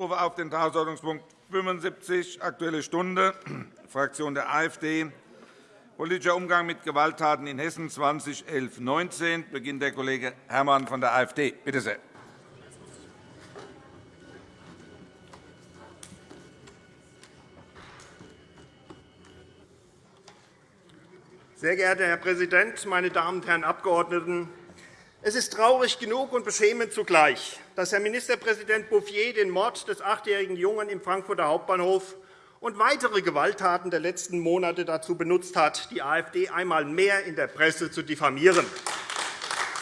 rufe auf den Tagesordnungspunkt 75, Aktuelle Stunde, Fraktion der AfD, Politischer Umgang mit Gewalttaten in Hessen 2011-19 beginnt der Kollege Herrmann von der AfD. Bitte sehr. Sehr geehrter Herr Präsident, meine Damen und Herren Abgeordneten! Es ist traurig genug und beschämend zugleich, dass Herr Ministerpräsident Bouffier den Mord des achtjährigen Jungen im Frankfurter Hauptbahnhof und weitere Gewalttaten der letzten Monate dazu benutzt hat, die AfD einmal mehr in der Presse zu diffamieren.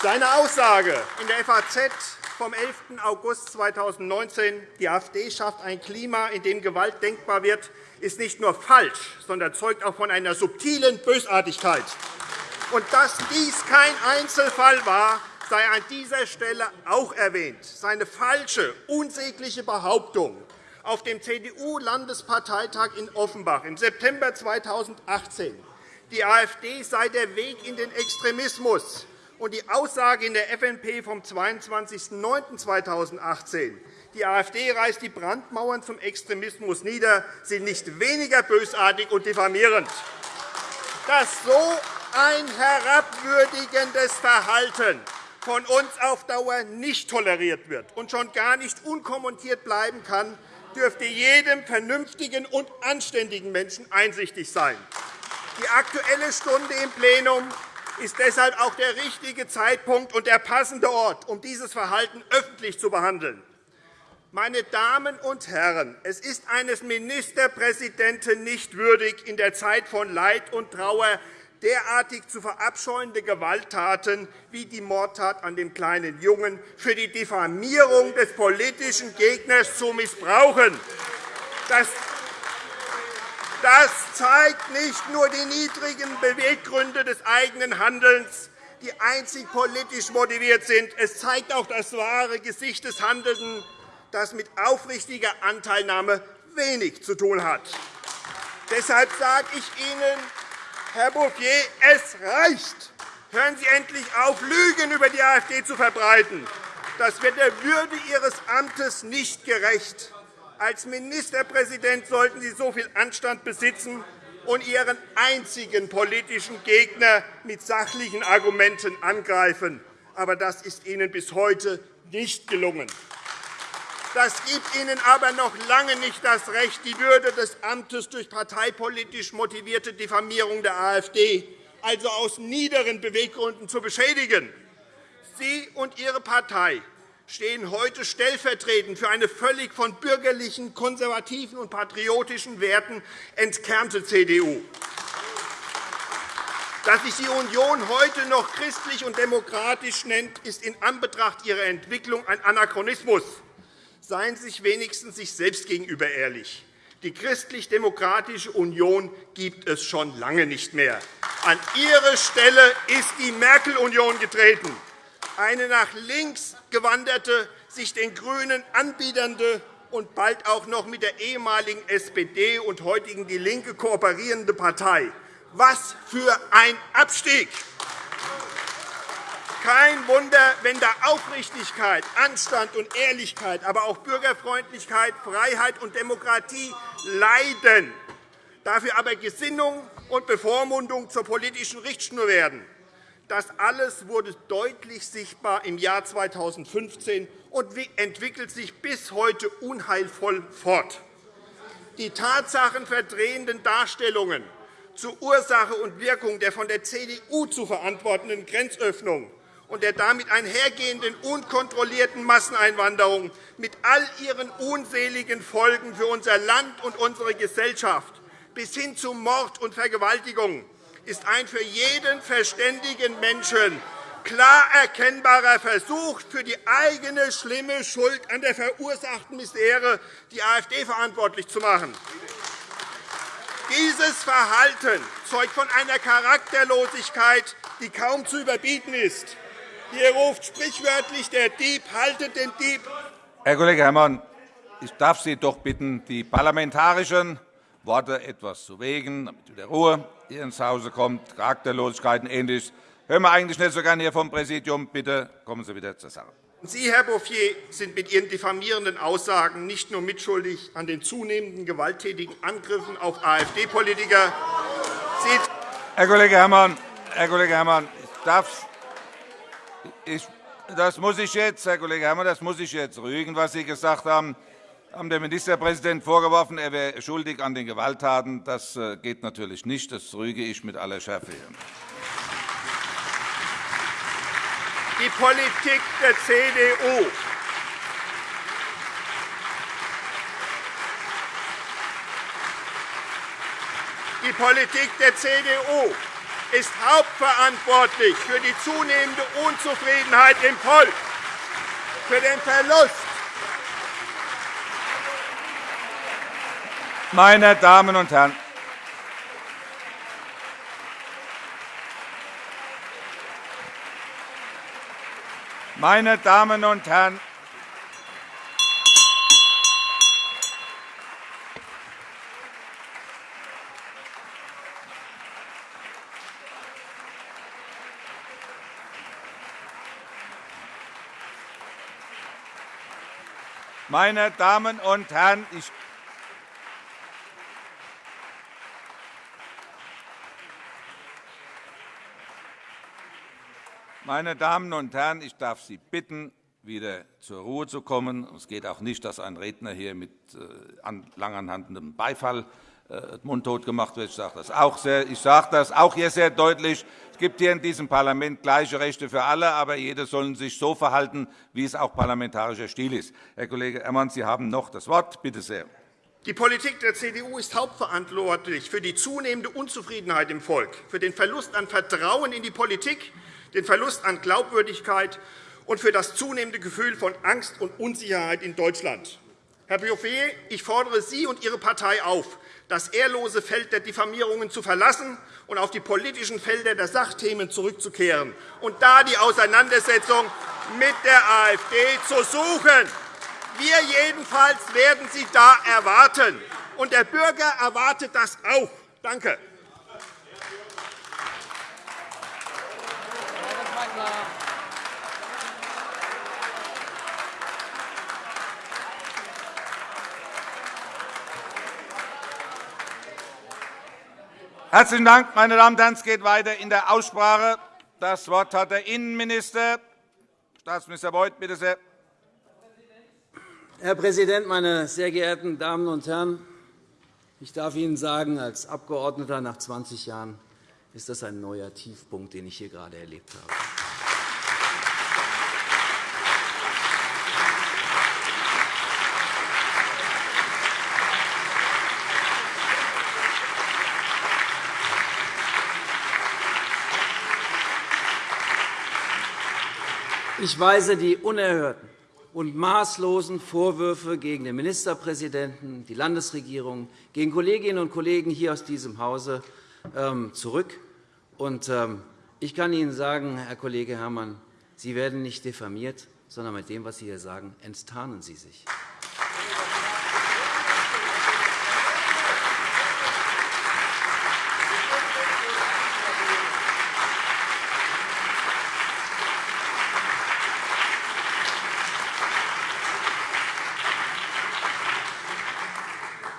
Seine Aussage in der FAZ vom 11. August 2019, die AfD schafft ein Klima, in dem Gewalt denkbar wird, ist nicht nur falsch, sondern zeugt auch von einer subtilen Bösartigkeit. Und dass dies kein Einzelfall war, sei an dieser Stelle auch erwähnt. Seine falsche, unsägliche Behauptung auf dem CDU-Landesparteitag in Offenbach im September 2018, die AfD sei der Weg in den Extremismus, und die Aussage in der FNP vom 22.09.2018, die AfD reißt die Brandmauern zum Extremismus nieder, sind nicht weniger bösartig und diffamierend. Dass so ein herabwürdigendes Verhalten von uns auf Dauer nicht toleriert wird und schon gar nicht unkommentiert bleiben kann, dürfte jedem vernünftigen und anständigen Menschen einsichtig sein. Die Aktuelle Stunde im Plenum ist deshalb auch der richtige Zeitpunkt und der passende Ort, um dieses Verhalten öffentlich zu behandeln. Meine Damen und Herren, es ist eines Ministerpräsidenten nicht würdig, in der Zeit von Leid und Trauer derartig zu verabscheuende Gewalttaten wie die Mordtat an dem kleinen Jungen für die Diffamierung des politischen Gegners zu missbrauchen. Das zeigt nicht nur die niedrigen Beweggründe des eigenen Handelns, die einzig politisch motiviert sind. Es zeigt auch das wahre Gesicht des Handelnden, das mit aufrichtiger Anteilnahme wenig zu tun hat. Deshalb sage ich Ihnen, Herr Bouffier, es reicht. Hören Sie endlich auf, Lügen über die AfD zu verbreiten. Das wird der Würde Ihres Amtes nicht gerecht. Als Ministerpräsident sollten Sie so viel Anstand besitzen und Ihren einzigen politischen Gegner mit sachlichen Argumenten angreifen. Aber das ist Ihnen bis heute nicht gelungen. Das gibt Ihnen aber noch lange nicht das Recht, die Würde des Amtes durch parteipolitisch motivierte Diffamierung der AfD, also aus niederen Beweggründen, zu beschädigen. Sie und Ihre Partei stehen heute stellvertretend für eine völlig von bürgerlichen, konservativen und patriotischen Werten entkernte CDU. Dass sich die Union heute noch christlich und demokratisch nennt, ist in Anbetracht ihrer Entwicklung ein Anachronismus. Seien Sie sich wenigstens sich selbst gegenüber ehrlich. Die Christlich-Demokratische Union gibt es schon lange nicht mehr. An Ihre Stelle ist die Merkel-Union getreten, eine nach links gewanderte, sich den GRÜNEN anbiedernde und bald auch noch mit der ehemaligen SPD und heutigen DIE LINKE kooperierende Partei. Was für ein Abstieg! Kein Wunder, wenn da Aufrichtigkeit, Anstand und Ehrlichkeit, aber auch Bürgerfreundlichkeit, Freiheit und Demokratie leiden, dafür aber Gesinnung und Bevormundung zur politischen Richtschnur werden. Das alles wurde deutlich sichtbar im Jahr 2015 und entwickelt sich bis heute unheilvoll fort. Die tatsachenverdrehenden Darstellungen zur Ursache und Wirkung der von der CDU zu verantwortenden Grenzöffnung und der damit einhergehenden unkontrollierten Masseneinwanderung mit all ihren unseligen Folgen für unser Land und unsere Gesellschaft bis hin zu Mord und Vergewaltigung ist ein für jeden verständigen Menschen klar erkennbarer Versuch, für die eigene schlimme Schuld an der verursachten Misere die AfD verantwortlich zu machen. Dieses Verhalten zeugt von einer Charakterlosigkeit, die kaum zu überbieten ist. Hier ruft sprichwörtlich der Dieb, haltet den Dieb. Herr Kollege Herrmann, ich darf Sie doch bitten, die parlamentarischen Worte etwas zu wägen, damit wieder Ruhe hier ins Hause kommt, Charakterlosigkeiten ähnlich. Hören wir eigentlich nicht so gerne hier vom Präsidium. Bitte kommen Sie wieder zur Sache. Sie, Herr Bouffier, sind mit Ihren diffamierenden Aussagen nicht nur mitschuldig an den zunehmenden gewalttätigen Angriffen auf AfD-Politiker. Herr Kollege Herrmann, Herr Kollege Herrmann, ich darf, ich, das muss ich jetzt, Herr Kollege Herrmann, das muss ich jetzt rügen, was Sie gesagt haben haben der Ministerpräsident vorgeworfen, er wäre schuldig an den Gewalttaten. Das äh, geht natürlich nicht. Das rüge ich mit aller Schärfe. Die Politik der CDU Die Politik der CDU ist hauptverantwortlich für die zunehmende Unzufriedenheit im Volk, für den Verlust. Meine Damen und Herren, meine Damen und Herren, Meine Damen und Herren, ich Meine Damen und Herren, ich darf Sie bitten, wieder zur Ruhe zu kommen. Es geht auch nicht, dass ein Redner hier mit äh, langanhaltendem Beifall mundtot gemacht wird. Ich sage das auch, sehr, ich sage das auch hier sehr deutlich. Es gibt hier in diesem Parlament gleiche Rechte für alle, aber jede soll sich so verhalten, wie es auch parlamentarischer Stil ist. Herr Kollege Ermann, Sie haben noch das Wort. Bitte sehr. Die Politik der CDU ist hauptverantwortlich für die zunehmende Unzufriedenheit im Volk, für den Verlust an Vertrauen in die Politik den Verlust an Glaubwürdigkeit und für das zunehmende Gefühl von Angst und Unsicherheit in Deutschland. Herr Bouffier, ich fordere Sie und Ihre Partei auf, das ehrlose Feld der Diffamierungen zu verlassen und auf die politischen Felder der Sachthemen zurückzukehren und da die Auseinandersetzung mit der AfD zu suchen. Wir jedenfalls werden Sie da erwarten, und der Bürger erwartet das auch. Danke. Herzlichen Dank, meine Damen und Herren. Es geht weiter in der Aussprache. Das Wort hat der Innenminister. Staatsminister Beuth, bitte sehr. Herr Präsident, meine sehr geehrten Damen und Herren! Ich darf Ihnen sagen, als Abgeordneter nach 20 Jahren ist das ein neuer Tiefpunkt, den ich hier gerade erlebt habe. Ich weise die unerhörten und maßlosen Vorwürfe gegen den Ministerpräsidenten, die Landesregierung, gegen Kolleginnen und Kollegen hier aus diesem Hause ähm, zurück. Ähm, ich kann Ihnen sagen, Herr Kollege Herrmann, Sie werden nicht diffamiert, sondern mit dem, was Sie hier sagen, enttarnen Sie sich.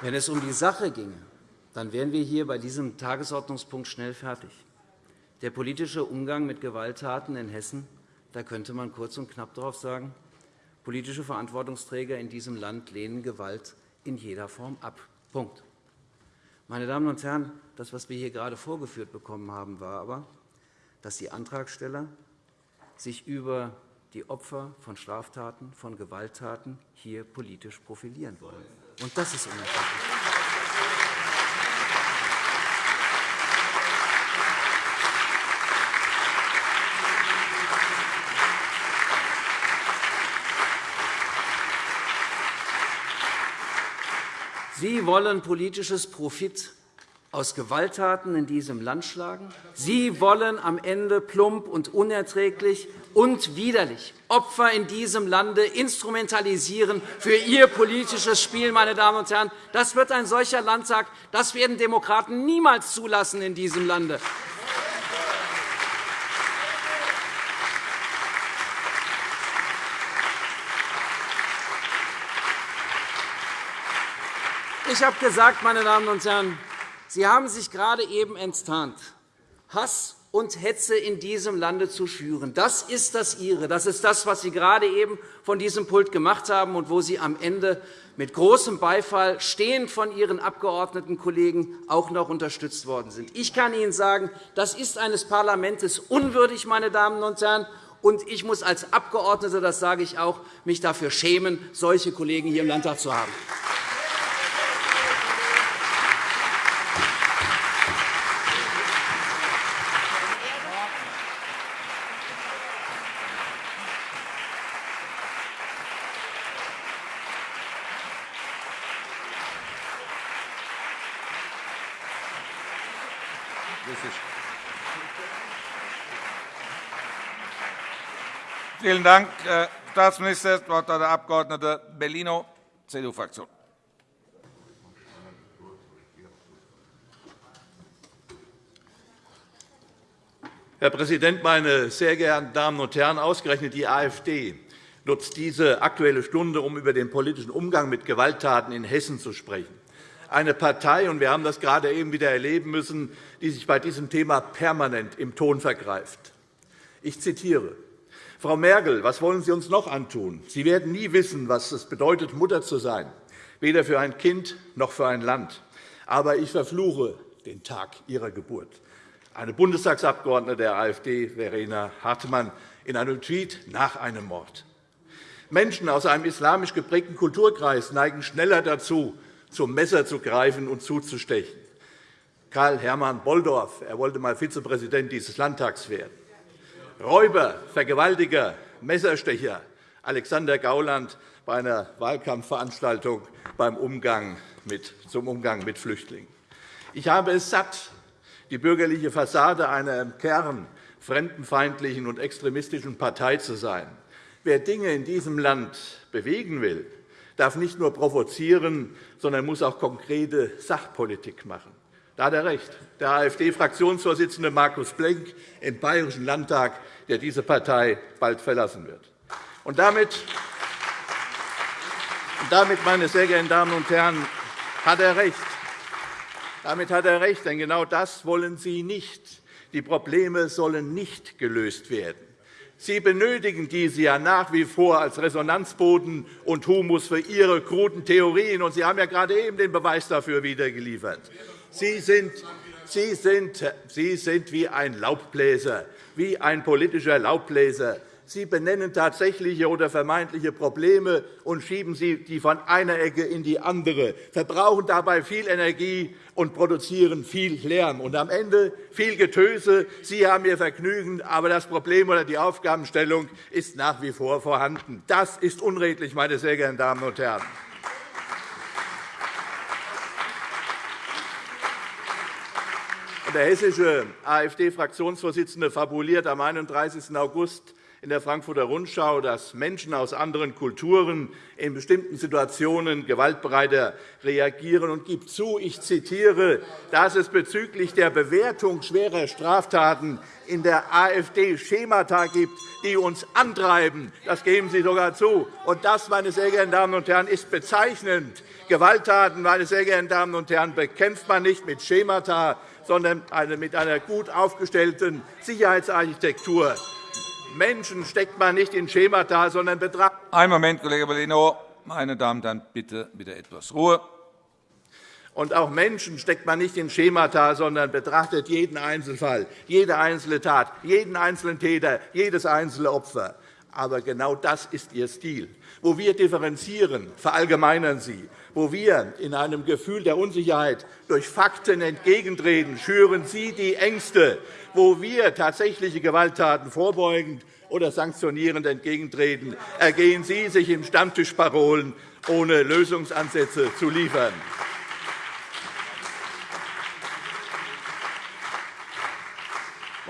Wenn es um die Sache ginge, dann wären wir hier bei diesem Tagesordnungspunkt schnell fertig. Der politische Umgang mit Gewalttaten in Hessen, da könnte man kurz und knapp darauf sagen, politische Verantwortungsträger in diesem Land lehnen Gewalt in jeder Form ab. Punkt. Meine Damen und Herren, das, was wir hier gerade vorgeführt bekommen haben, war aber, dass die Antragsteller sich über die Opfer von Straftaten, von Gewalttaten hier politisch profilieren wollen. Und das ist unerträglich. Sie wollen politisches Profit aus Gewalttaten in diesem Land schlagen. Sie wollen am Ende plump und unerträglich und widerlich Opfer in diesem Lande instrumentalisieren für ihr politisches Spiel. Meine Damen und Herren. Das wird ein solcher Landtag. Das werden Demokraten niemals zulassen in diesem Lande. Ich habe gesagt, meine Damen und Herren, Sie haben sich gerade eben enttarnt. Hass und Hetze in diesem Lande zu schüren. Das ist das Ihre. Das ist das, was Sie gerade eben von diesem Pult gemacht haben und wo Sie am Ende mit großem Beifall stehend von Ihren Abgeordnetenkollegen auch noch unterstützt worden sind. Ich kann Ihnen sagen, das ist eines Parlaments unwürdig, meine Damen und Herren. Und ich muss als Abgeordneter, das sage ich auch, mich dafür schämen, solche Kollegen hier im Landtag zu haben. Vielen Dank, Herr Staatsminister. Das Wort hat der Abg. Bellino, CDU-Fraktion. Herr Präsident, meine sehr geehrten Damen und Herren! Ausgerechnet die AfD nutzt diese Aktuelle Stunde, um über den politischen Umgang mit Gewalttaten in Hessen zu sprechen. Eine Partei, und wir haben das gerade eben wieder erleben müssen, die sich bei diesem Thema permanent im Ton vergreift. Ich zitiere. Frau Merkel, was wollen Sie uns noch antun? Sie werden nie wissen, was es bedeutet, Mutter zu sein, weder für ein Kind noch für ein Land. Aber ich verfluche den Tag Ihrer Geburt. Eine Bundestagsabgeordnete der AfD, Verena Hartmann, in einem Tweet nach einem Mord. Menschen aus einem islamisch geprägten Kulturkreis neigen schneller dazu, zum Messer zu greifen und zuzustechen. Karl Hermann Bolldorf er wollte einmal Vizepräsident dieses Landtags werden. Räuber, Vergewaltiger, Messerstecher Alexander Gauland bei einer Wahlkampfveranstaltung beim Umgang mit, zum Umgang mit Flüchtlingen. Ich habe es satt, die bürgerliche Fassade einer im Kern fremdenfeindlichen und extremistischen Partei zu sein. Wer Dinge in diesem Land bewegen will, darf nicht nur provozieren, sondern muss auch konkrete Sachpolitik machen. Da hat er recht. Der AfD-Fraktionsvorsitzende Markus Blenk im Bayerischen Landtag, der diese Partei bald verlassen wird. Und damit, damit, meine sehr geehrten Damen und Herren, hat er recht. Damit hat er recht, denn genau das wollen Sie nicht. Die Probleme sollen nicht gelöst werden. Sie benötigen diese ja nach wie vor als Resonanzboden und Humus für Ihre kruden Theorien. Und Sie haben ja gerade eben den Beweis dafür wieder geliefert. Sie sind, Sie, sind, Sie sind wie ein Laubbläser, wie ein politischer Laubbläser. Sie benennen tatsächliche oder vermeintliche Probleme und schieben sie die von einer Ecke in die andere, verbrauchen dabei viel Energie und produzieren viel Lärm. Und am Ende viel Getöse. Sie haben Ihr Vergnügen, aber das Problem oder die Aufgabenstellung ist nach wie vor vorhanden. Das ist unredlich, meine sehr geehrten Damen und Herren. Der hessische AfD-Fraktionsvorsitzende fabuliert am 31. August in der Frankfurter Rundschau, dass Menschen aus anderen Kulturen in bestimmten Situationen gewaltbereiter reagieren und gibt zu, ich zitiere, dass es bezüglich der Bewertung schwerer Straftaten in der AfD Schemata gibt, die uns antreiben. Das geben Sie sogar zu. Und das, meine sehr geehrten Damen und Herren, ist bezeichnend. Gewalttaten, meine sehr geehrten Damen und Herren, bekämpft man nicht mit Schemata, sondern mit einer gut aufgestellten Sicherheitsarchitektur. Menschen steckt man nicht in Schemata, sondern betrachtet. Einen Moment, Kollege Bellino. Meine Damen und Herren, bitte wieder etwas Ruhe. Und auch Menschen steckt man nicht in Schemata, sondern betrachtet jeden Einzelfall, jede einzelne Tat, jeden einzelnen Täter, jedes einzelne Opfer. Aber genau das ist Ihr Stil. Wo wir differenzieren, verallgemeinern Sie. Wo wir in einem Gefühl der Unsicherheit durch Fakten entgegentreten, schüren Sie die Ängste. Wo wir tatsächliche Gewalttaten vorbeugend oder sanktionierend entgegentreten, ergehen Sie sich im Stammtischparolen, ohne Lösungsansätze zu liefern.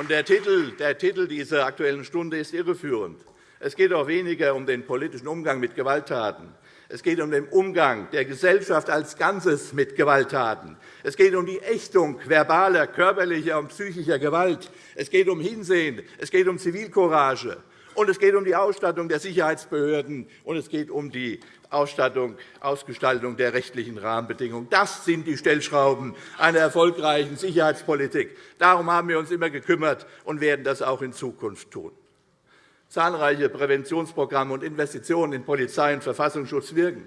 Der Titel, der Titel dieser Aktuellen Stunde ist irreführend. Es geht auch weniger um den politischen Umgang mit Gewalttaten. Es geht um den Umgang der Gesellschaft als Ganzes mit Gewalttaten. Es geht um die Ächtung verbaler, körperlicher und psychischer Gewalt. Es geht um Hinsehen. Es geht um Zivilcourage. Und es geht um die Ausstattung der Sicherheitsbehörden, und es geht um die Ausstattung, Ausgestaltung der rechtlichen Rahmenbedingungen. Das sind die Stellschrauben einer erfolgreichen Sicherheitspolitik. Darum haben wir uns immer gekümmert und werden das auch in Zukunft tun. Zahlreiche Präventionsprogramme und Investitionen in Polizei und Verfassungsschutz wirken.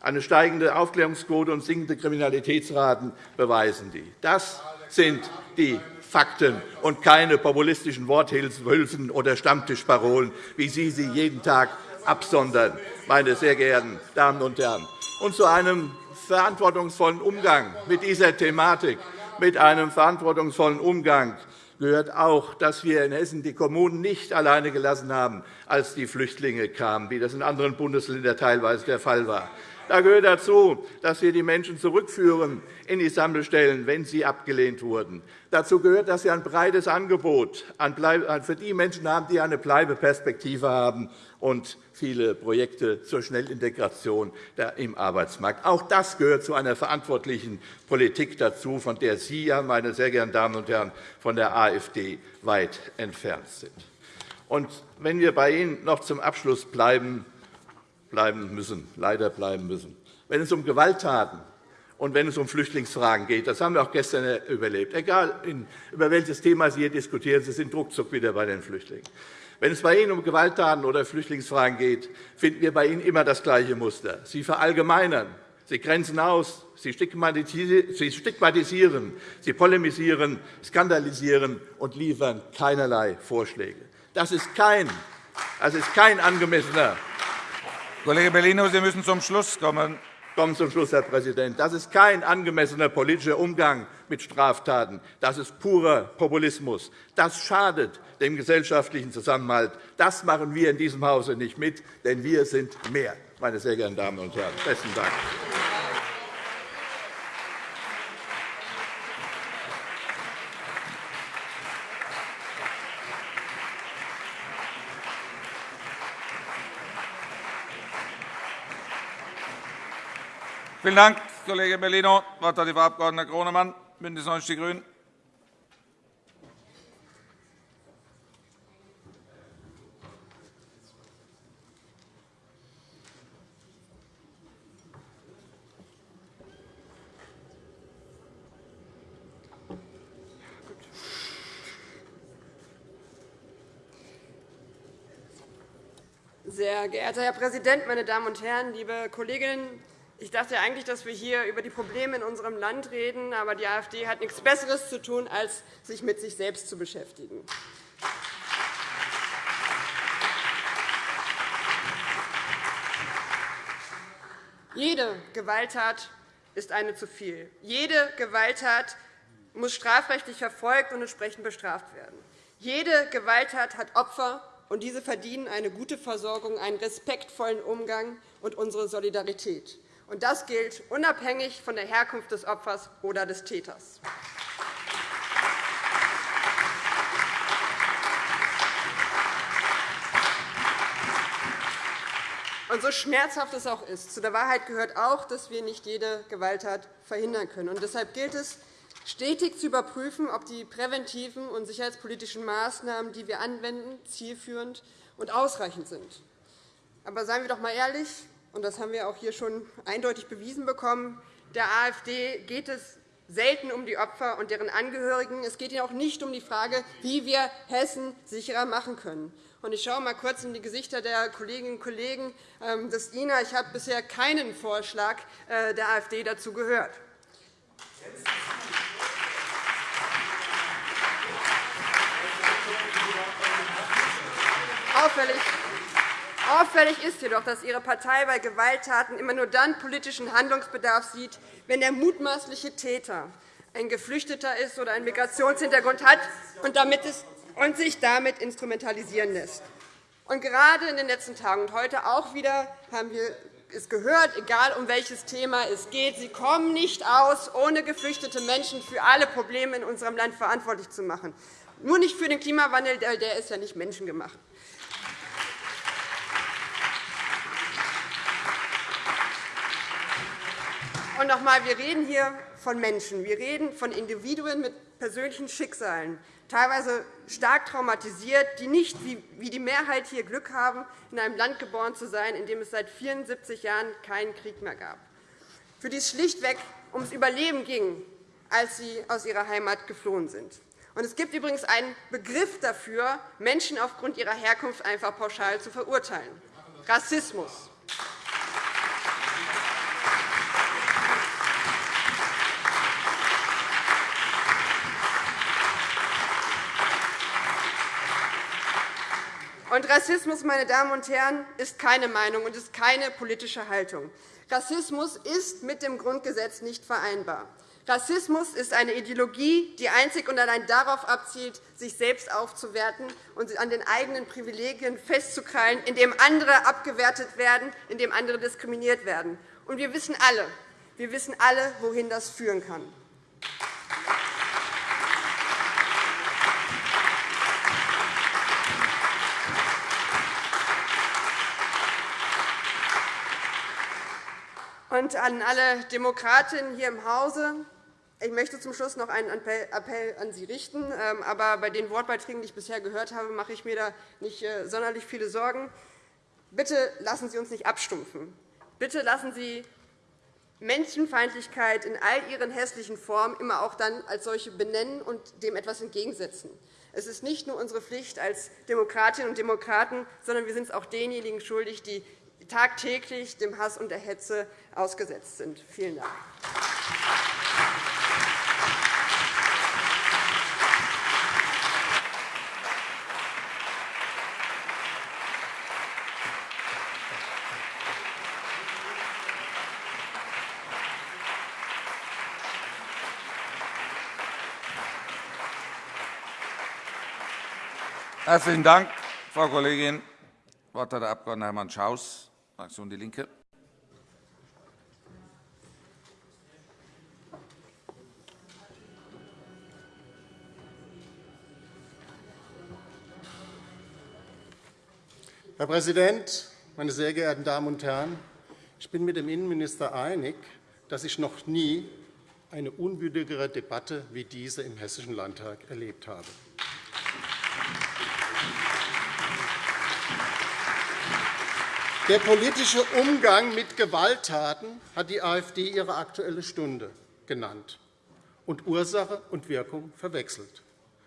Eine steigende Aufklärungsquote und sinkende Kriminalitätsraten beweisen dies. Das sind die Fakten und keine populistischen Worthülsen oder Stammtischparolen, wie Sie sie jeden Tag absondern, meine sehr geehrten Damen und Herren. Und zu einem verantwortungsvollen Umgang mit dieser Thematik, mit einem verantwortungsvollen Umgang gehört auch, dass wir in Hessen die Kommunen nicht alleine gelassen haben, als die Flüchtlinge kamen, wie das in anderen Bundesländern teilweise der Fall war. Da gehört dazu, dass wir die Menschen zurückführen in die Sammelstellen, wenn sie abgelehnt wurden. Dazu gehört, dass wir ein breites Angebot für die Menschen haben, die eine Bleibeperspektive haben und viele Projekte zur Schnellintegration im Arbeitsmarkt. Auch das gehört zu einer verantwortlichen Politik dazu, von der Sie, meine sehr geehrten Damen und Herren, von der AfD weit entfernt sind. Und wenn wir bei Ihnen noch zum Abschluss bleiben, bleiben müssen, leider bleiben müssen. Wenn es um Gewalttaten und wenn es um Flüchtlingsfragen geht, das haben wir auch gestern überlebt, egal über welches Thema Sie hier diskutieren, Sie sind ruckzuck wieder bei den Flüchtlingen. Wenn es bei Ihnen um Gewalttaten oder Flüchtlingsfragen geht, finden wir bei Ihnen immer das gleiche Muster. Sie verallgemeinern, Sie grenzen aus, Sie stigmatisieren, Sie polemisieren, skandalisieren und liefern keinerlei Vorschläge. Das ist kein, das ist kein angemessener Kollege Bellino, Sie müssen zum Schluss kommen. Kommen zum Schluss, Herr Präsident. Das ist kein angemessener politischer Umgang mit Straftaten. Das ist purer Populismus. Das schadet dem gesellschaftlichen Zusammenhalt. Das machen wir in diesem Hause nicht mit, denn wir sind mehr, meine sehr geehrten Damen und Herren. Besten Dank. Vielen Dank, Kollege Bellino. Das Wort hat die Frau Abg. Gronemann, BÜNDNIS 90 die GRÜNEN. Sehr geehrter Herr Präsident, meine Damen und Herren, liebe Kolleginnen ich dachte eigentlich, dass wir hier über die Probleme in unserem Land reden, aber die AfD hat nichts Besseres zu tun, als sich mit sich selbst zu beschäftigen. Jede Gewalttat ist eine zu viel. Jede Gewalttat muss strafrechtlich verfolgt und entsprechend bestraft werden. Jede Gewalttat hat Opfer, und diese verdienen eine gute Versorgung, einen respektvollen Umgang und unsere Solidarität. Und das gilt unabhängig von der Herkunft des Opfers oder des Täters. Und so schmerzhaft es auch ist, zu der Wahrheit gehört auch, dass wir nicht jede Gewalttat verhindern können. Und deshalb gilt es, stetig zu überprüfen, ob die präventiven und sicherheitspolitischen Maßnahmen, die wir anwenden, zielführend und ausreichend sind. Aber seien wir doch einmal ehrlich, und das haben wir auch hier schon eindeutig bewiesen bekommen, der AfD geht es selten um die Opfer und deren Angehörigen. Es geht ihnen auch nicht um die Frage, wie wir Hessen sicherer machen können. Ich schaue einmal kurz in die Gesichter der Kolleginnen und Kollegen ähm, des INA. Ich habe bisher keinen Vorschlag äh, der AfD dazu gehört. Auffällig Auffällig ist jedoch, dass Ihre Partei bei Gewalttaten immer nur dann politischen Handlungsbedarf sieht, wenn der mutmaßliche Täter ein Geflüchteter ist oder einen Migrationshintergrund hat und sich damit instrumentalisieren lässt. Und gerade in den letzten Tagen und heute auch wieder haben wir es gehört, egal um welches Thema es geht, Sie kommen nicht aus, ohne geflüchtete Menschen für alle Probleme in unserem Land verantwortlich zu machen. Nur nicht für den Klimawandel, der ist ja nicht menschengemacht. Und noch einmal, wir reden hier von Menschen. Wir reden von Individuen mit persönlichen Schicksalen, teilweise stark traumatisiert, die nicht wie die Mehrheit hier Glück haben, in einem Land geboren zu sein, in dem es seit 74 Jahren keinen Krieg mehr gab, für die es schlichtweg ums Überleben ging, als sie aus ihrer Heimat geflohen sind. es gibt übrigens einen Begriff dafür, Menschen aufgrund ihrer Herkunft einfach pauschal zu verurteilen. Rassismus. Und Rassismus, meine Damen und Herren, ist keine Meinung und ist keine politische Haltung. Rassismus ist mit dem Grundgesetz nicht vereinbar. Rassismus ist eine Ideologie, die einzig und allein darauf abzielt, sich selbst aufzuwerten und an den eigenen Privilegien festzukrallen, indem andere abgewertet werden, indem andere diskriminiert werden. Und wir wissen alle, wir wissen alle, wohin das führen kann. Und an alle Demokratinnen hier im Hause. Ich möchte zum Schluss noch einen Appell an Sie richten. Ähm, aber bei den Wortbeiträgen, die ich bisher gehört habe, mache ich mir da nicht äh, sonderlich viele Sorgen. Bitte lassen Sie uns nicht abstumpfen. Bitte lassen Sie Menschenfeindlichkeit in all ihren hässlichen Formen immer auch dann als solche benennen und dem etwas entgegensetzen. Es ist nicht nur unsere Pflicht als Demokratinnen und Demokraten, sondern wir sind es auch denjenigen schuldig, die tagtäglich dem Hass und der Hetze ausgesetzt sind. Vielen Dank. Herzlichen Dank, Frau Kollegin. Das Wort hat der Abg. Hermann Schaus, Fraktion DIE LINKE. Herr Präsident, meine sehr geehrten Damen und Herren! Ich bin mit dem Innenminister einig, dass ich noch nie eine unwürdigere Debatte wie diese im Hessischen Landtag erlebt habe. Der politische Umgang mit Gewalttaten hat die AfD ihre Aktuelle Stunde genannt und Ursache und Wirkung verwechselt.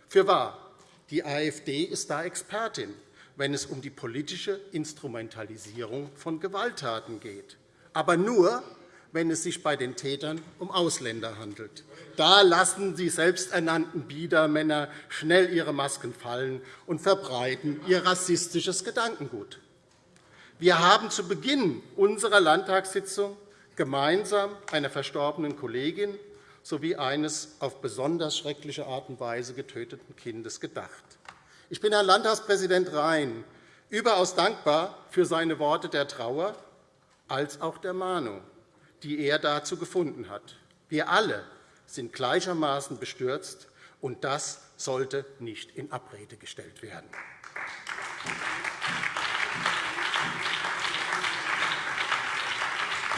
Fürwahr, die AfD ist da Expertin wenn es um die politische Instrumentalisierung von Gewalttaten geht, aber nur, wenn es sich bei den Tätern um Ausländer handelt. Da lassen die selbsternannten Biedermänner schnell ihre Masken fallen und verbreiten ihr rassistisches Gedankengut. Wir haben zu Beginn unserer Landtagssitzung gemeinsam einer verstorbenen Kollegin sowie eines auf besonders schreckliche Art und Weise getöteten Kindes gedacht. Ich bin Herrn Landtagspräsident Rhein überaus dankbar für seine Worte der Trauer als auch der Mahnung, die er dazu gefunden hat. Wir alle sind gleichermaßen bestürzt, und das sollte nicht in Abrede gestellt werden.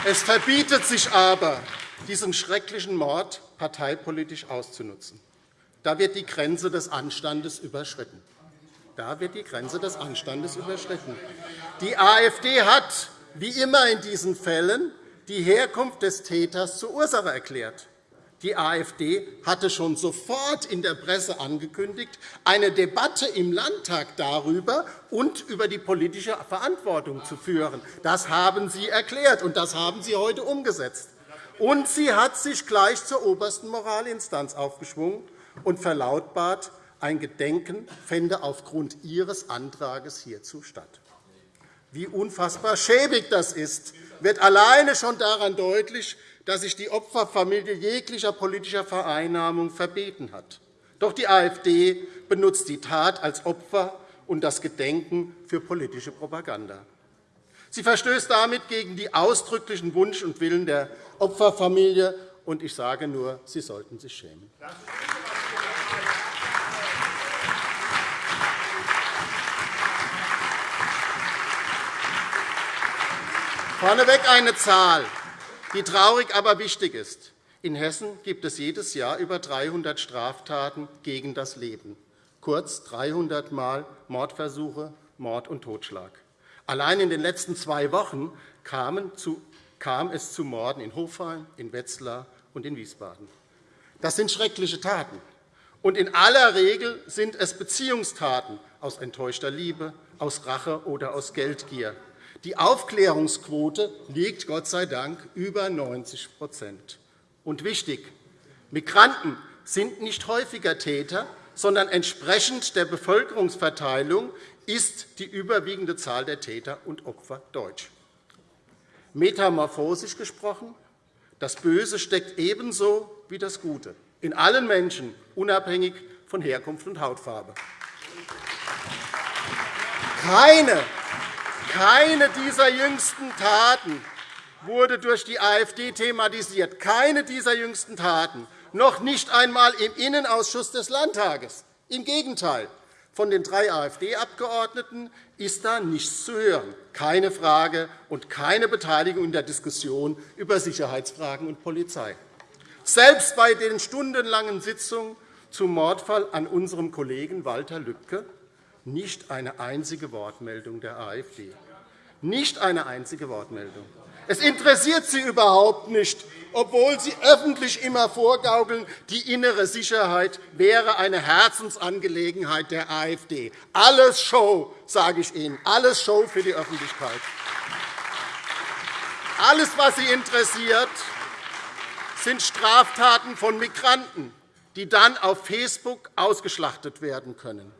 Es verbietet sich aber, diesen schrecklichen Mord parteipolitisch auszunutzen. Da wird die Grenze des Anstandes überschritten. Da wird die Grenze des Anstandes überschritten. Die AfD hat, wie immer in diesen Fällen, die Herkunft des Täters zur Ursache erklärt. Die AfD hatte schon sofort in der Presse angekündigt, eine Debatte im Landtag darüber und über die politische Verantwortung zu führen. Das haben Sie erklärt, und das haben Sie heute umgesetzt. Und sie hat sich gleich zur obersten Moralinstanz aufgeschwungen und verlautbart, ein Gedenken fände aufgrund Ihres Antrags hierzu statt. Wie unfassbar schäbig das ist, wird alleine schon daran deutlich, dass sich die Opferfamilie jeglicher politischer Vereinnahmung verbeten hat. Doch die AfD benutzt die Tat als Opfer und das Gedenken für politische Propaganda. Sie verstößt damit gegen den ausdrücklichen Wunsch und Willen der Opferfamilie. Und ich sage nur, Sie sollten sich schämen. Vorneweg eine Zahl, die traurig, aber wichtig ist. In Hessen gibt es jedes Jahr über 300 Straftaten gegen das Leben, kurz 300 Mal Mordversuche, Mord und Totschlag. Allein in den letzten zwei Wochen kam es zu Morden in Hofheim, in Wetzlar und in Wiesbaden. Das sind schreckliche Taten. Und in aller Regel sind es Beziehungstaten aus enttäuschter Liebe, aus Rache oder aus Geldgier. Die Aufklärungsquote liegt Gott sei Dank über 90 Und wichtig, Migranten sind nicht häufiger Täter, sondern entsprechend der Bevölkerungsverteilung ist die überwiegende Zahl der Täter und Opfer deutsch. Metamorphosisch gesprochen, das Böse steckt ebenso wie das Gute in allen Menschen, unabhängig von Herkunft und Hautfarbe. Keine, keine dieser jüngsten Taten wurde durch die AfD thematisiert. Keine dieser jüngsten Taten, noch nicht einmal im Innenausschuss des Landtages. Im Gegenteil. Von den drei AfD-Abgeordneten ist da nichts zu hören. Keine Frage und keine Beteiligung in der Diskussion über Sicherheitsfragen und Polizei. Selbst bei den stundenlangen Sitzungen zum Mordfall an unserem Kollegen Walter Lübcke nicht eine einzige Wortmeldung der AfD. Nicht eine einzige Wortmeldung. Es interessiert Sie überhaupt nicht, obwohl Sie öffentlich immer vorgaukeln, die innere Sicherheit wäre eine Herzensangelegenheit der AfD. Alles Show, sage ich Ihnen, alles Show für die Öffentlichkeit. Alles, was Sie interessiert, sind Straftaten von Migranten, die dann auf Facebook ausgeschlachtet werden können.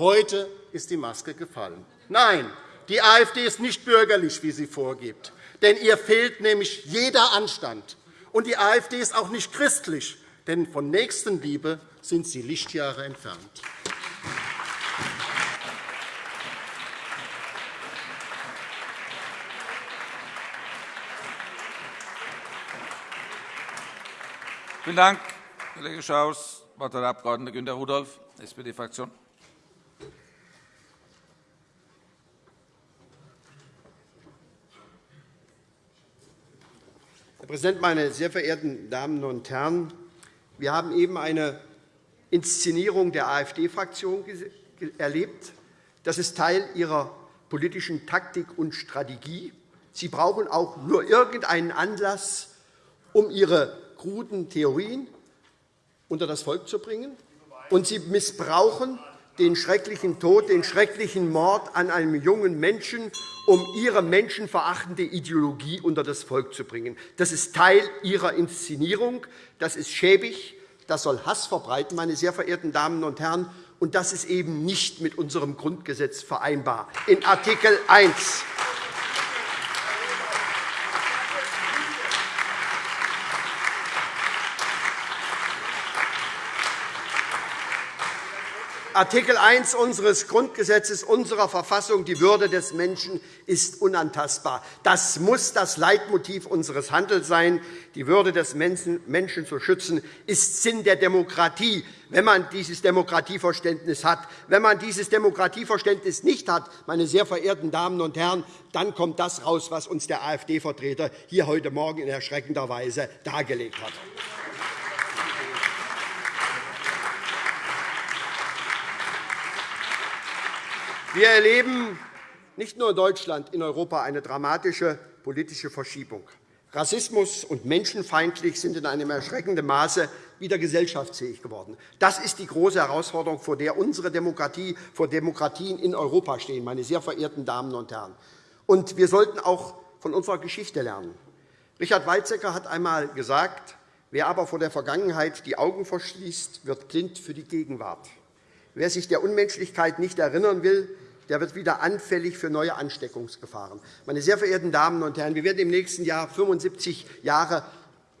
Heute ist die Maske gefallen. Nein, die AfD ist nicht bürgerlich, wie sie vorgibt. Denn ihr fehlt nämlich jeder Anstand. Und die AfD ist auch nicht christlich, denn von Nächstenliebe sind sie Lichtjahre entfernt. Vielen Dank, Kollege Schaus. Das Wort hat der Abg. Günter Rudolph, SPD-Fraktion. Präsident, meine sehr verehrten Damen und Herren! Wir haben eben eine Inszenierung der AfD-Fraktion erlebt. Das ist Teil ihrer politischen Taktik und Strategie. Sie brauchen auch nur irgendeinen Anlass, um ihre kruden Theorien unter das Volk zu bringen, und Sie missbrauchen den schrecklichen Tod, den schrecklichen Mord an einem jungen Menschen, um Ihre menschenverachtende Ideologie unter das Volk zu bringen. Das ist Teil Ihrer Inszenierung. Das ist schäbig. Das soll Hass verbreiten, meine sehr verehrten Damen und Herren. Und das ist eben nicht mit unserem Grundgesetz vereinbar. In Artikel 1 Artikel 1 unseres Grundgesetzes, unserer Verfassung, die Würde des Menschen ist unantastbar. Das muss das Leitmotiv unseres Handelns sein. Die Würde des Menschen zu schützen, ist Sinn der Demokratie, wenn man dieses Demokratieverständnis hat. Wenn man dieses Demokratieverständnis nicht hat, meine sehr verehrten Damen und Herren, dann kommt das heraus, was uns der AfD-Vertreter hier heute Morgen in erschreckender Weise dargelegt hat. Wir erleben nicht nur in Deutschland, in Europa eine dramatische politische Verschiebung. Rassismus und Menschenfeindlich sind in einem erschreckenden Maße wieder gesellschaftsfähig geworden. Das ist die große Herausforderung, vor der unsere Demokratie, vor Demokratien in Europa stehen, meine sehr verehrten Damen und Herren. Und wir sollten auch von unserer Geschichte lernen. Richard Weizsäcker hat einmal gesagt, wer aber vor der Vergangenheit die Augen verschließt, wird blind für die Gegenwart. Wer sich der Unmenschlichkeit nicht erinnern will, der wird wieder anfällig für neue Ansteckungsgefahren. Meine sehr verehrten Damen und Herren, wir werden im nächsten Jahr 75 Jahre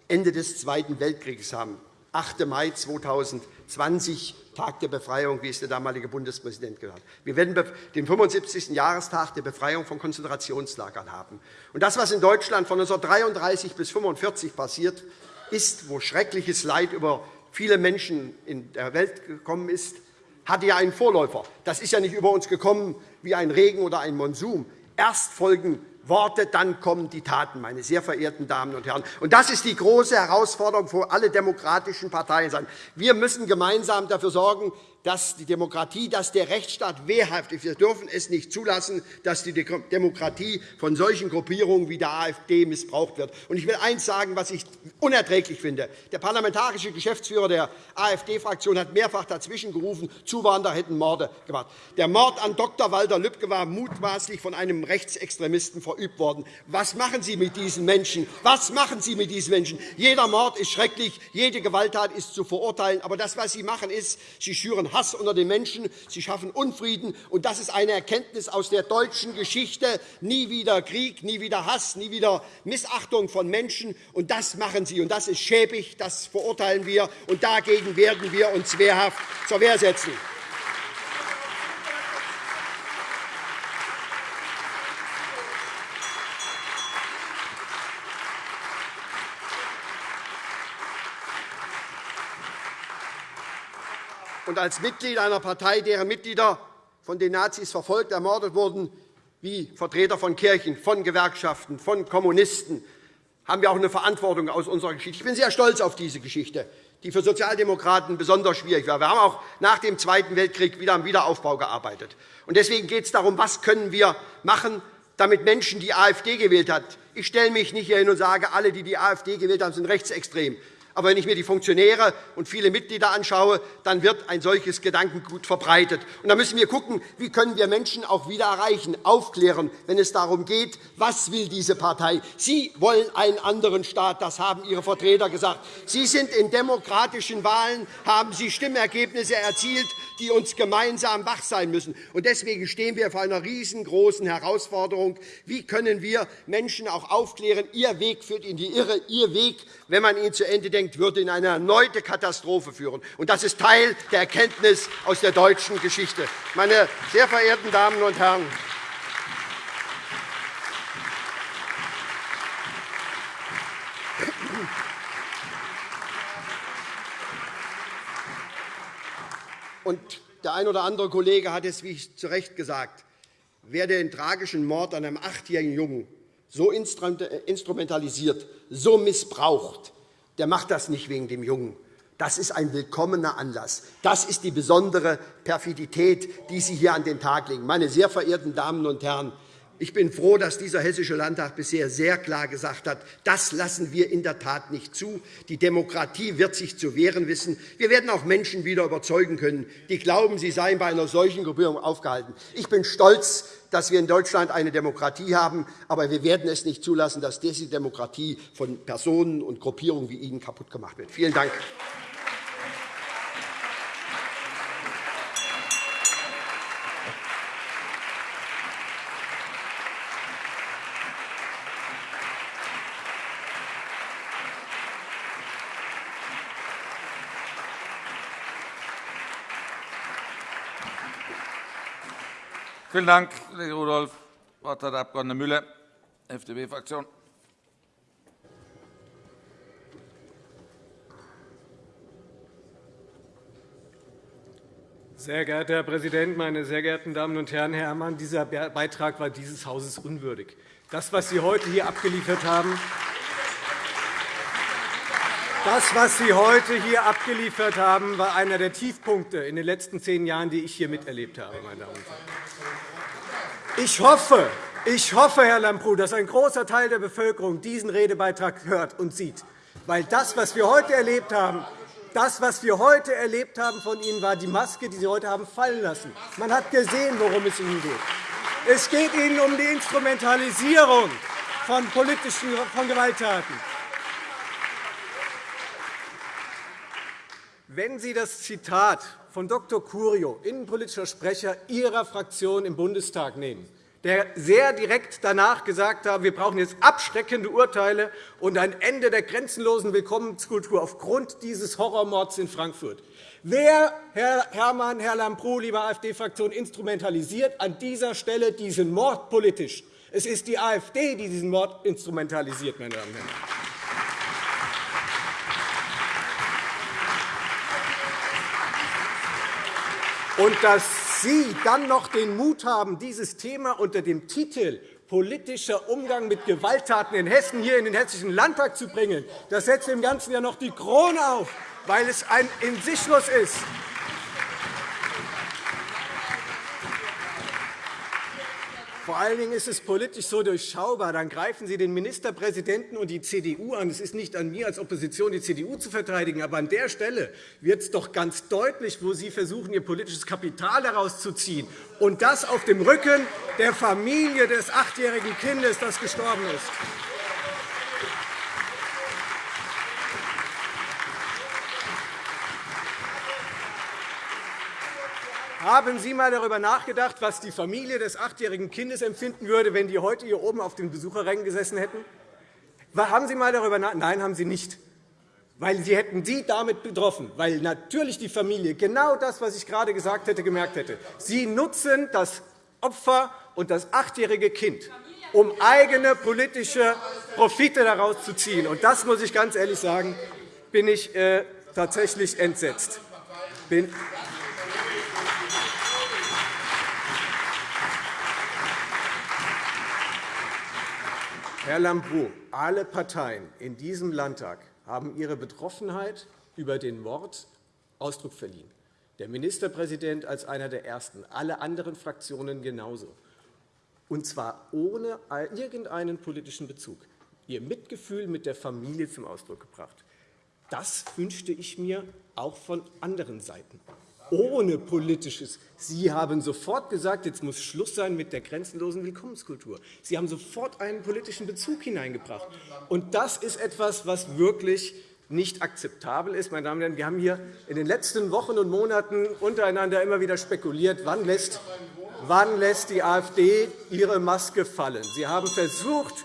Ende des Zweiten Weltkriegs haben. 8. Mai 2020, Tag der Befreiung, wie es der damalige Bundespräsident gesagt hat. Wir werden den 75. Jahrestag der Befreiung von Konzentrationslagern haben. Und das, was in Deutschland von 1933 bis 1945 passiert ist, wo schreckliches Leid über viele Menschen in der Welt gekommen ist, hatte ja einen Vorläufer. Das ist ja nicht über uns gekommen wie ein Regen oder ein Monsum. Erst folgen Worte, dann kommen die Taten, meine sehr verehrten Damen und Herren. Und das ist die große Herausforderung für alle demokratischen Parteien. Wir müssen gemeinsam dafür sorgen, dass die Demokratie, dass der Rechtsstaat wehrhaft ist. Wir dürfen es nicht zulassen, dass die Demokratie von solchen Gruppierungen wie der AfD missbraucht wird. Ich will eines sagen, was ich unerträglich finde. Der parlamentarische Geschäftsführer der AfD-Fraktion hat mehrfach dazwischen gerufen, Zuwanderer hätten Morde gemacht. Der Mord an Dr. Walter Lübcke war mutmaßlich von einem Rechtsextremisten verübt worden. Was machen Sie mit diesen Menschen? Was machen Sie mit diesen Menschen? Jeder Mord ist schrecklich, jede Gewalttat ist zu verurteilen. Aber das, was Sie machen, ist, Sie schüren Hass unter den Menschen, sie schaffen Unfrieden. Und das ist eine Erkenntnis aus der deutschen Geschichte. Nie wieder Krieg, nie wieder Hass, nie wieder Missachtung von Menschen. Und das machen sie. Und das ist schäbig, das verurteilen wir. Und dagegen werden wir uns wehrhaft zur Wehr setzen. Als Mitglied einer Partei, deren Mitglieder von den Nazis verfolgt, ermordet wurden, wie Vertreter von Kirchen, von Gewerkschaften, von Kommunisten, haben wir auch eine Verantwortung aus unserer Geschichte. Ich bin sehr stolz auf diese Geschichte, die für Sozialdemokraten besonders schwierig war. Wir haben auch nach dem Zweiten Weltkrieg wieder am Wiederaufbau gearbeitet. Deswegen geht es darum, was können wir machen, damit Menschen die AfD gewählt haben. Ich stelle mich nicht hier hin und sage, alle, die die AfD gewählt haben, sind rechtsextrem. Aber wenn ich mir die Funktionäre und viele Mitglieder anschaue, dann wird ein solches Gedankengut verbreitet. Und da müssen wir schauen, wie können wir Menschen auch wieder erreichen, aufklären, wenn es darum geht, was will diese Partei. Sie wollen einen anderen Staat, das haben Ihre Vertreter gesagt. Sie sind in demokratischen Wahlen, haben Sie Stimmergebnisse erzielt, die uns gemeinsam wach sein müssen. Deswegen stehen wir vor einer riesengroßen Herausforderung. Wie können wir Menschen auch aufklären, Ihr Weg führt in die Irre, Ihr Weg, wenn man ihn zu Ende denkt, würde in eine erneute Katastrophe führen. Das ist Teil der Erkenntnis aus der deutschen Geschichte. Meine sehr verehrten Damen und Herren, Und der ein oder andere Kollege hat es, wie ich zu Recht gesagt, wer den tragischen Mord an einem achtjährigen Jungen so instrumentalisiert, so missbraucht, der macht das nicht wegen dem Jungen. Das ist ein willkommener Anlass. Das ist die besondere Perfidität, die Sie hier an den Tag legen. Meine sehr verehrten Damen und Herren, ich bin froh, dass dieser Hessische Landtag bisher sehr klar gesagt hat, das lassen wir in der Tat nicht zu. Die Demokratie wird sich zu wehren wissen. Wir werden auch Menschen wieder überzeugen können, die glauben, sie seien bei einer solchen Gruppierung aufgehalten. Ich bin stolz, dass wir in Deutschland eine Demokratie haben, aber wir werden es nicht zulassen, dass diese Demokratie von Personen und Gruppierungen wie Ihnen kaputt gemacht wird. Vielen Dank. Vielen Dank, Kollege Rudolph. Das Wort hat der Abg. Müller, FDP-Fraktion. Sehr geehrter Herr Präsident, meine sehr geehrten Damen und Herren! Herr Herrmann, dieser Beitrag war dieses Hauses unwürdig. Das, was Sie heute hier abgeliefert haben, das, was Sie heute hier abgeliefert haben, war einer der Tiefpunkte in den letzten zehn Jahren, die ich hier miterlebt habe. Meine Damen und Herren. Ich hoffe, ich hoffe, Herr Lambrou, dass ein großer Teil der Bevölkerung diesen Redebeitrag hört und sieht. Weil das, was wir heute erlebt haben, das, was wir heute erlebt haben von Ihnen, war die Maske, die Sie heute haben fallen lassen. Man hat gesehen, worum es Ihnen geht. Es geht Ihnen um die Instrumentalisierung von politischen von Gewalttaten. Wenn Sie das Zitat von Dr. Curio, innenpolitischer Sprecher Ihrer Fraktion im Bundestag, nehmen, der sehr direkt danach gesagt hat, wir brauchen jetzt abschreckende Urteile und ein Ende der grenzenlosen Willkommenskultur aufgrund dieses Horrormords in Frankfurt. Wer, Herr Herrmann, Herr Lambrou, liebe AfD-Fraktion, instrumentalisiert an dieser Stelle diesen Mord politisch? Es ist die AfD, die diesen Mord instrumentalisiert, meine Damen und Herren. Und dass Sie dann noch den Mut haben, dieses Thema unter dem Titel politischer Umgang mit Gewalttaten in Hessen hier in den Hessischen Landtag zu bringen. Das setzt dem Ganzen ja noch die Krone auf, weil es ein in sich los ist. Vor allen Dingen ist es politisch so durchschaubar. Dann greifen Sie den Ministerpräsidenten und die CDU an. Es ist nicht an mir als Opposition, die CDU zu verteidigen. Aber an der Stelle wird es doch ganz deutlich, wo Sie versuchen, Ihr politisches Kapital daraus zu ziehen. Und das auf dem Rücken der Familie des achtjährigen Kindes, das gestorben ist. Haben Sie einmal darüber nachgedacht, was die Familie des achtjährigen Kindes empfinden würde, wenn die heute hier oben auf den Besucherrängen gesessen hätten? Haben Sie einmal darüber nachgedacht? Nein, haben Sie nicht. Weil Sie hätten Sie damit betroffen, weil natürlich die Familie genau das, was ich gerade gesagt hätte, gemerkt hätte. Sie nutzen das Opfer und das achtjährige Kind, um eigene politische Profite daraus zu ziehen. Und das muss ich ganz ehrlich sagen, bin ich äh, tatsächlich entsetzt. Bin Herr Lambrou, alle Parteien in diesem Landtag haben ihre Betroffenheit über den Mord Ausdruck verliehen. Der Ministerpräsident als einer der Ersten, alle anderen Fraktionen genauso. Und zwar ohne irgendeinen politischen Bezug. Ihr Mitgefühl mit der Familie zum Ausdruck gebracht. Das wünschte ich mir auch von anderen Seiten ohne politisches. Sie haben sofort gesagt, jetzt muss Schluss sein mit der grenzenlosen Willkommenskultur. Sie haben sofort einen politischen Bezug hineingebracht. Und das ist etwas, was wirklich nicht akzeptabel ist. Meine Damen und Herren, wir haben hier in den letzten Wochen und Monaten untereinander immer wieder spekuliert, wann lässt, wann lässt die AfD ihre Maske fallen. Sie haben versucht,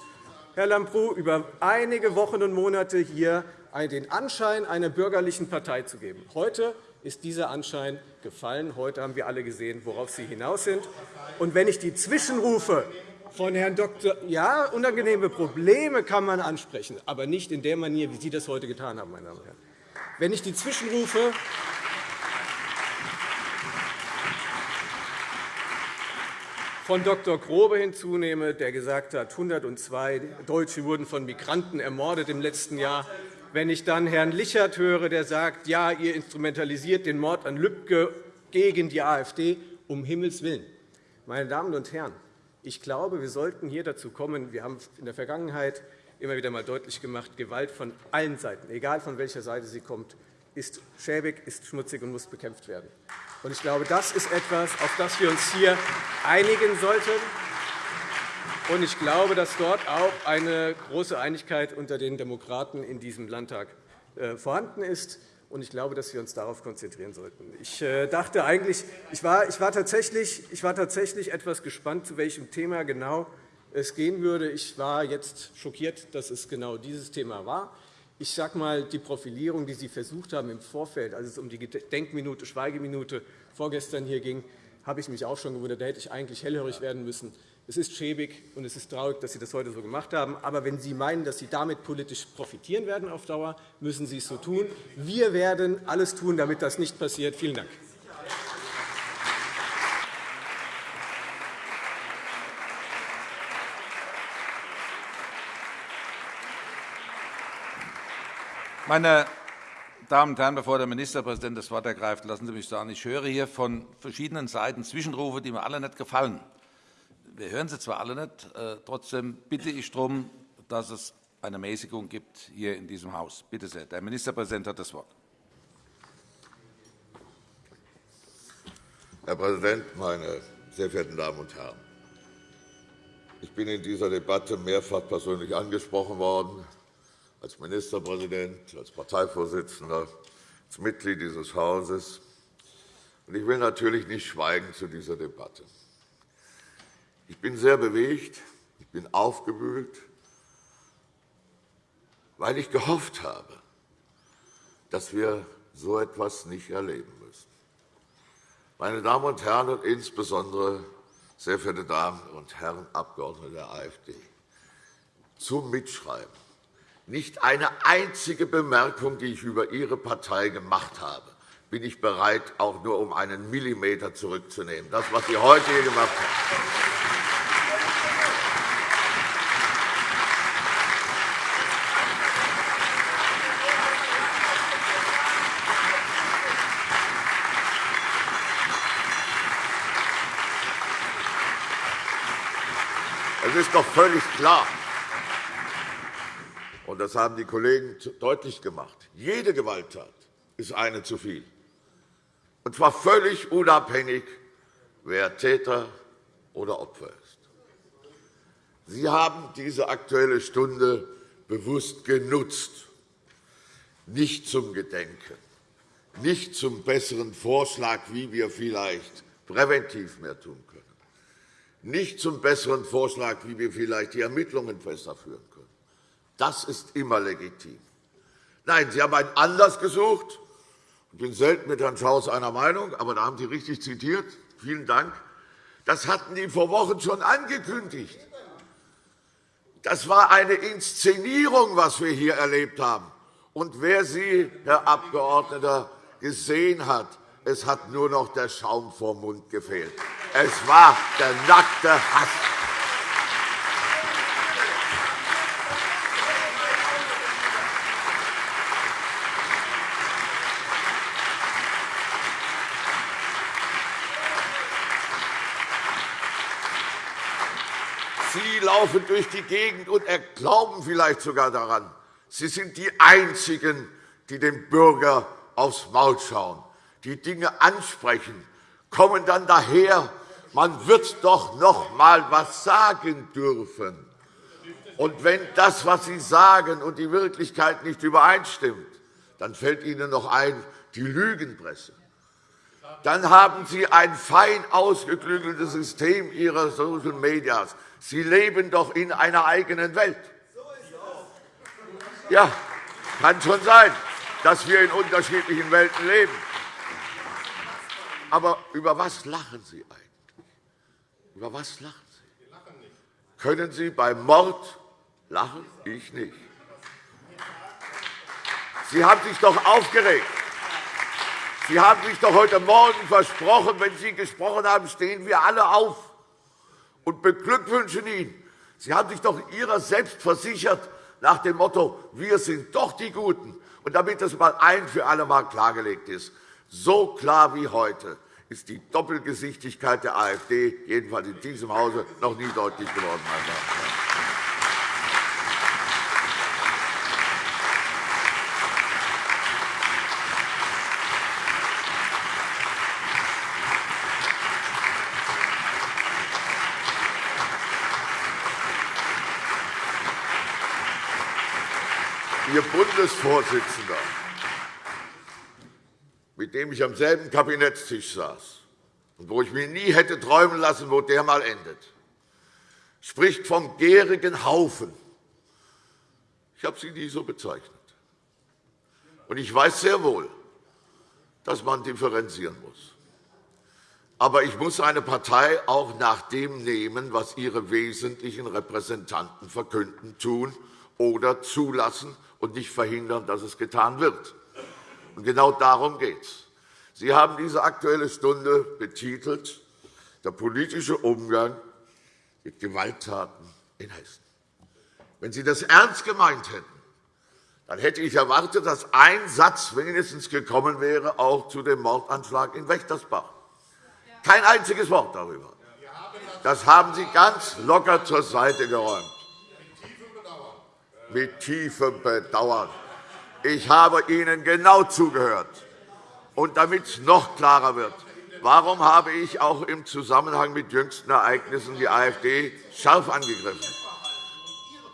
Herr Lambrou, über einige Wochen und Monate hier den Anschein einer bürgerlichen Partei zu geben. Heute ist dieser Anschein gefallen. Heute haben wir alle gesehen, worauf Sie hinaus sind. Und wenn ich die Zwischenrufe von Herrn Dr. Ja, unangenehme Probleme kann man ansprechen, aber nicht in der Manier, wie Sie das heute getan haben, meine Damen und Herren. Wenn ich die Zwischenrufe von Dr. Grobe hinzunehme, der gesagt hat, 102 Deutsche wurden von Migranten ermordet im letzten Jahr, wenn ich dann Herrn Lichert höre, der sagt, ja, ihr instrumentalisiert den Mord an Lübcke gegen die AfD, um Himmels Willen. Meine Damen und Herren, ich glaube, wir sollten hier dazu kommen, wir haben in der Vergangenheit immer wieder einmal deutlich gemacht, Gewalt von allen Seiten, egal von welcher Seite sie kommt, ist schäbig, ist schmutzig und muss bekämpft werden. Ich glaube, das ist etwas, auf das wir uns hier einigen sollten. Und ich glaube, dass dort auch eine große Einigkeit unter den Demokraten in diesem Landtag äh, vorhanden ist. Und ich glaube, dass wir uns darauf konzentrieren sollten. Ich äh, dachte eigentlich, ich war, ich war, tatsächlich, ich war tatsächlich etwas gespannt, zu welchem Thema genau es gehen würde. Ich war jetzt schockiert, dass es genau dieses Thema war. Ich sage mal, die Profilierung, die Sie versucht haben im Vorfeld, als es um die Denkminute, Schweigeminute vorgestern hier ging, habe ich mich auch schon gewundert. Da hätte ich eigentlich hellhörig werden müssen. Es ist schäbig und es ist traurig, dass Sie das heute so gemacht haben. Aber wenn Sie meinen, dass Sie damit politisch profitieren werden auf Dauer, müssen Sie es so tun. Wir werden alles tun, damit das nicht passiert. Vielen Dank. Meine Damen und Herren, bevor der Ministerpräsident das Wort ergreift, lassen Sie mich sagen, ich höre hier von verschiedenen Seiten Zwischenrufe, die mir alle nicht gefallen wir hören sie zwar alle nicht, äh, trotzdem bitte ich darum, dass es eine Mäßigung gibt hier in diesem Haus. Bitte sehr. Der Ministerpräsident hat das Wort. Herr Präsident, meine sehr verehrten Damen und Herren! Ich bin in dieser Debatte mehrfach persönlich angesprochen worden, als Ministerpräsident, als Parteivorsitzender, als Mitglied dieses Hauses. Ich will natürlich nicht schweigen zu dieser Debatte. Ich bin sehr bewegt, ich bin aufgewühlt, weil ich gehofft habe, dass wir so etwas nicht erleben müssen. Meine Damen und Herren, und insbesondere sehr verehrte Damen und Herren Abgeordnete der AfD, zum Mitschreiben. Nicht eine einzige Bemerkung, die ich über Ihre Partei gemacht habe, bin ich bereit, auch nur um einen Millimeter zurückzunehmen. Das, was Sie heute hier gemacht haben. Das ist doch völlig klar. Und das haben die Kollegen deutlich gemacht. Jede Gewalttat ist eine zu viel. Und zwar völlig unabhängig, wer Täter oder Opfer ist. Sie haben diese Aktuelle Stunde bewusst genutzt, nicht zum Gedenken, nicht zum besseren Vorschlag, wie wir vielleicht präventiv mehr tun können, nicht zum besseren Vorschlag, wie wir vielleicht die Ermittlungen besser führen können. Das ist immer legitim. Nein, Sie haben einen Anlass gesucht. Ich bin selten mit Herrn Schaus einer Meinung, aber da haben Sie richtig zitiert. Vielen Dank. Das hatten die vor Wochen schon angekündigt. Das war eine Inszenierung, was wir hier erlebt haben. Und wer Sie, Herr Abgeordneter, gesehen hat, es hat nur noch der Schaum vor Mund gefehlt. Es war der nackte Hass. Sie laufen durch die Gegend und glauben vielleicht sogar daran. Sie sind die Einzigen, die dem Bürger aufs Maul schauen, die Dinge ansprechen, kommen dann daher, man wird doch noch einmal etwas sagen dürfen. Und wenn das, was Sie sagen, und die Wirklichkeit nicht übereinstimmt, dann fällt Ihnen noch ein, die Lügenpresse. Dann haben Sie ein fein ausgeklügeltes System Ihrer Social Medias. Sie leben doch in einer eigenen Welt. Ja, kann schon sein dass wir in unterschiedlichen Welten leben. Aber über was lachen Sie eigentlich? Über was lachen Sie? Können Sie beim Mord lachen? Ich nicht. Sie haben sich doch aufgeregt. Sie haben sich doch heute Morgen versprochen, wenn Sie gesprochen haben, stehen wir alle auf und beglückwünschen ihn. Sie haben sich doch Ihrer selbst versichert nach dem Motto, wir sind doch die Guten. Und damit das einmal ein für alle Mal klargelegt ist, so klar wie heute ist die Doppelgesichtigkeit der AfD, jedenfalls in diesem Hause, noch nie deutlich geworden. Meine Damen und Herren. Ihr Bundesvorsitzender, mit dem ich am selben Kabinettstisch saß und wo ich mir nie hätte träumen lassen, wo der mal endet, spricht vom gärigen Haufen. Ich habe sie nie so bezeichnet. Und ich weiß sehr wohl, dass man differenzieren muss. Aber ich muss eine Partei auch nach dem nehmen, was ihre wesentlichen Repräsentanten verkünden, tun oder zulassen und nicht verhindern, dass es getan wird. Und genau darum geht es. Sie haben diese Aktuelle Stunde betitelt Der politische Umgang mit Gewalttaten in Hessen. Wenn Sie das ernst gemeint hätten, dann hätte ich erwartet, dass ein Satz wenigstens gekommen wäre, auch zu dem Mordanschlag in Wächtersbach. Kein einziges Wort darüber. Das haben Sie ganz locker zur Seite geräumt mit tiefem Bedauern. Ich habe Ihnen genau zugehört. Und damit es noch klarer wird, warum habe ich auch im Zusammenhang mit jüngsten Ereignissen die AfD scharf angegriffen?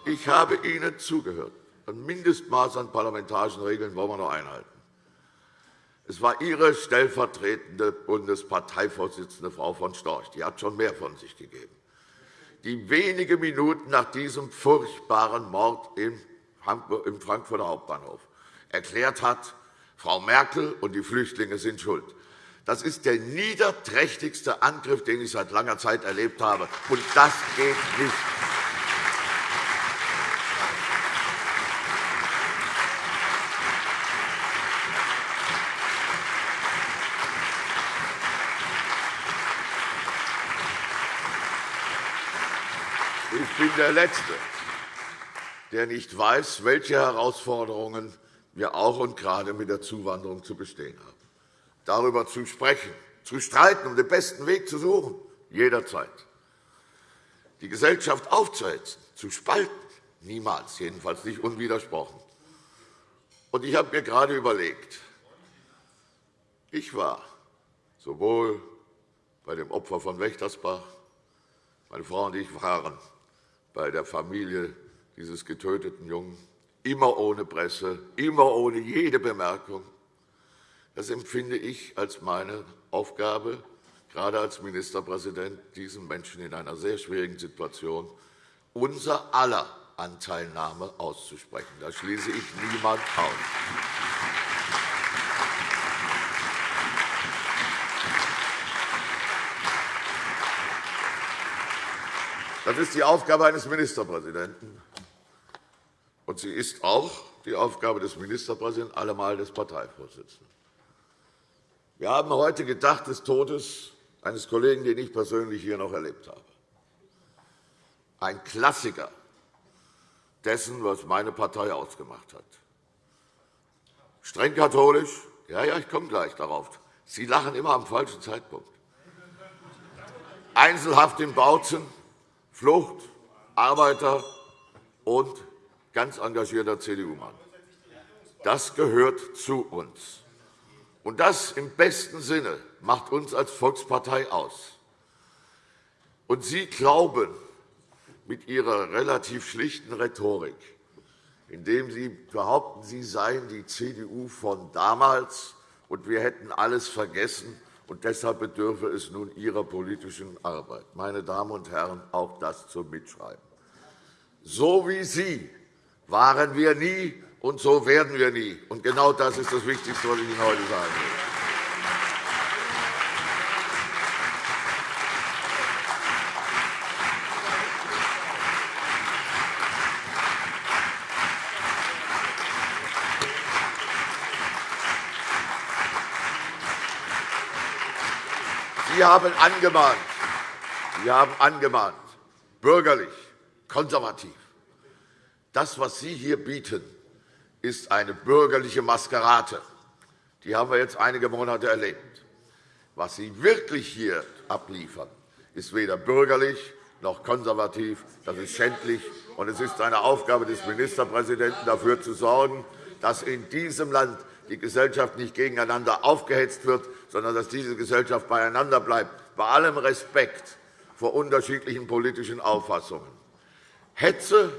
Ich habe Ihnen zugehört. Ein Mindestmaß an parlamentarischen Regeln wollen wir noch einhalten. Es war Ihre stellvertretende Bundesparteivorsitzende, Frau von Storch. Die hat schon mehr von sich gegeben die wenige Minuten nach diesem furchtbaren Mord im Frankfurter Hauptbahnhof erklärt hat, Frau Merkel und die Flüchtlinge sind schuld. Das ist der niederträchtigste Angriff, den ich seit langer Zeit erlebt habe. Und das geht nicht. bin der Letzte, der nicht weiß, welche Herausforderungen wir auch und gerade mit der Zuwanderung zu bestehen haben. Darüber zu sprechen, zu streiten, um den besten Weg zu suchen, jederzeit. die Gesellschaft aufzuhetzen, zu spalten. Niemals, jedenfalls nicht unwidersprochen. Und ich habe mir gerade überlegt, ich war sowohl bei dem Opfer von Wächtersbach, meine Frau und ich waren bei der Familie dieses getöteten Jungen, immer ohne Presse, immer ohne jede Bemerkung. Das empfinde ich als meine Aufgabe, gerade als Ministerpräsident, diesen Menschen in einer sehr schwierigen Situation unser aller Anteilnahme auszusprechen. Da schließe ich niemand aus. Das ist die Aufgabe eines Ministerpräsidenten. Und sie ist auch die Aufgabe des Ministerpräsidenten, allemal des Parteivorsitzenden. Wir haben heute gedacht des Todes eines Kollegen, den ich persönlich hier noch erlebt habe. Ein Klassiker dessen, was meine Partei ausgemacht hat. Streng katholisch, ja, ja, ich komme gleich darauf. Sie lachen immer am falschen Zeitpunkt. Einzelhaft in Bautzen, Flucht, Arbeiter und ganz engagierter CDU-Mann. Das gehört zu uns. Und das im besten Sinne macht uns als Volkspartei aus. Und Sie glauben mit Ihrer relativ schlichten Rhetorik, indem Sie behaupten, Sie seien die CDU von damals und wir hätten alles vergessen, und deshalb bedürfe es nun Ihrer politischen Arbeit. Meine Damen und Herren, auch das zum Mitschreiben. So wie Sie waren wir nie, und so werden wir nie. Und genau das ist das Wichtigste, was ich Ihnen heute sagen will. Sie haben angemahnt, Sie haben angemahnt, bürgerlich, konservativ. Das, was Sie hier bieten, ist eine bürgerliche Maskerade. Die haben wir jetzt einige Monate erlebt. Was Sie wirklich hier abliefern, ist weder bürgerlich noch konservativ. Das ist schändlich. Und es ist eine Aufgabe des Ministerpräsidenten, dafür zu sorgen, dass in diesem Land die Gesellschaft nicht gegeneinander aufgehetzt wird, sondern dass diese Gesellschaft beieinander bleibt, bei allem Respekt vor unterschiedlichen politischen Auffassungen. Hetze,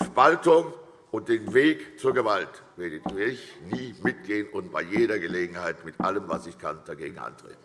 Spaltung und den Weg zur Gewalt werde ich nie mitgehen und bei jeder Gelegenheit mit allem, was ich kann, dagegen antreten.